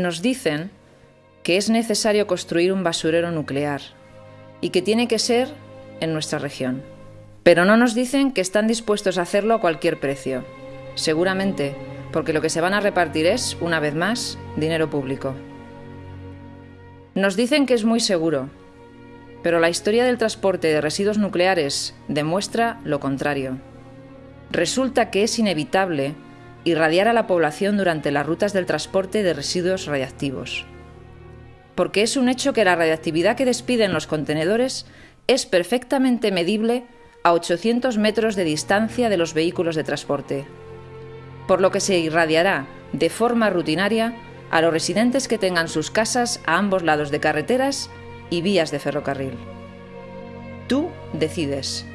Nos dicen que es necesario construir un basurero nuclear y que tiene que ser en nuestra región. Pero no nos dicen que están dispuestos a hacerlo a cualquier precio. Seguramente porque lo que se van a repartir es, una vez más, dinero público. Nos dicen que es muy seguro, pero la historia del transporte de residuos nucleares demuestra lo contrario. Resulta que es inevitable irradiar a la población durante las rutas del transporte de residuos radiactivos. Porque es un hecho que la radiactividad que despiden los contenedores es perfectamente medible a 800 metros de distancia de los vehículos de transporte, por lo que se irradiará de forma rutinaria a los residentes que tengan sus casas a ambos lados de carreteras y vías de ferrocarril. Tú decides.